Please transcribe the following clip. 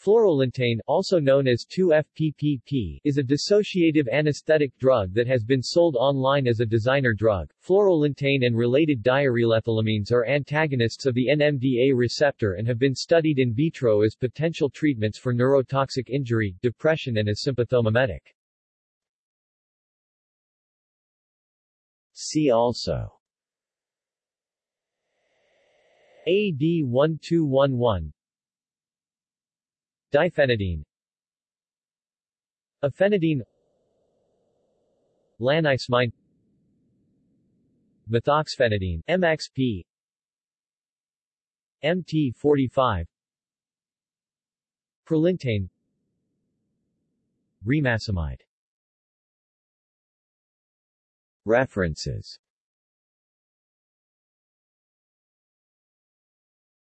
Fluorolintane, also known as 2-FPPP, is a dissociative anesthetic drug that has been sold online as a designer drug. Fluorolintane and related diarylethylamines are antagonists of the NMDA receptor and have been studied in vitro as potential treatments for neurotoxic injury, depression and as sympathomimetic. See also AD 1211 Diphenidine. Ephenidine Lanicemine Methoxphenidine MXP MT45 Prolintane Remacemide References